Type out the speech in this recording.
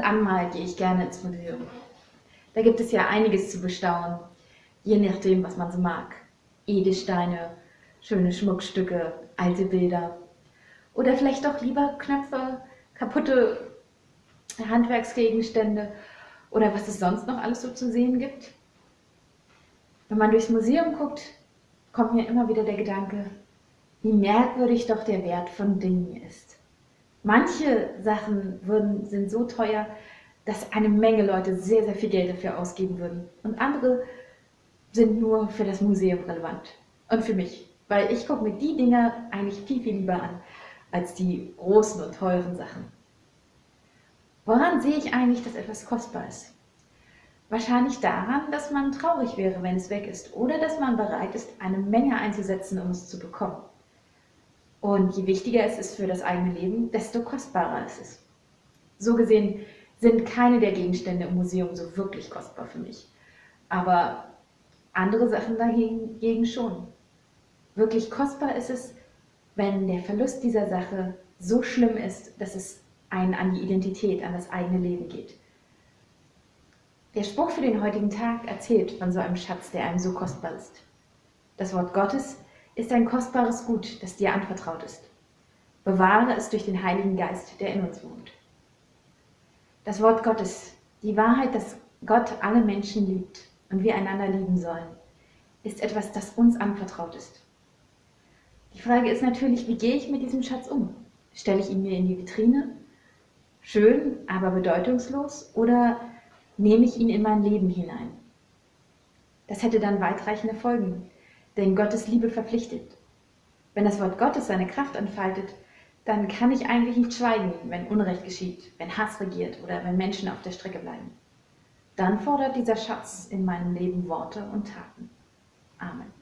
an mal gehe ich gerne ins Museum. Da gibt es ja einiges zu bestaunen, je nachdem, was man so mag. Edelsteine, schöne Schmuckstücke, alte Bilder. Oder vielleicht doch lieber Knöpfe, kaputte Handwerksgegenstände oder was es sonst noch alles so zu sehen gibt. Wenn man durchs Museum guckt, kommt mir immer wieder der Gedanke, wie merkwürdig doch der Wert von Dingen ist. Manche Sachen würden, sind so teuer, dass eine Menge Leute sehr, sehr viel Geld dafür ausgeben würden. Und andere sind nur für das Museum relevant. Und für mich. Weil ich gucke mir die Dinge eigentlich viel, viel lieber an, als die großen und teuren Sachen. Woran sehe ich eigentlich, dass etwas kostbar ist? Wahrscheinlich daran, dass man traurig wäre, wenn es weg ist oder dass man bereit ist, eine Menge einzusetzen, um es zu bekommen. Und je wichtiger es ist für das eigene Leben, desto kostbarer ist es. So gesehen sind keine der Gegenstände im Museum so wirklich kostbar für mich. Aber andere Sachen dagegen schon. Wirklich kostbar ist es, wenn der Verlust dieser Sache so schlimm ist, dass es einen an die Identität, an das eigene Leben geht. Der Spruch für den heutigen Tag erzählt von so einem Schatz, der einem so kostbar ist. Das Wort Gottes ist ein kostbares Gut, das dir anvertraut ist. Bewahre es durch den Heiligen Geist, der in uns wohnt. Das Wort Gottes, die Wahrheit, dass Gott alle Menschen liebt und wir einander lieben sollen, ist etwas, das uns anvertraut ist. Die Frage ist natürlich, wie gehe ich mit diesem Schatz um? Stelle ich ihn mir in die Vitrine? Schön, aber bedeutungslos? Oder nehme ich ihn in mein Leben hinein? Das hätte dann weitreichende Folgen, denn Gottes Liebe verpflichtet. Wenn das Wort Gottes seine Kraft entfaltet, dann kann ich eigentlich nicht schweigen, wenn Unrecht geschieht, wenn Hass regiert oder wenn Menschen auf der Strecke bleiben. Dann fordert dieser Schatz in meinem Leben Worte und Taten. Amen.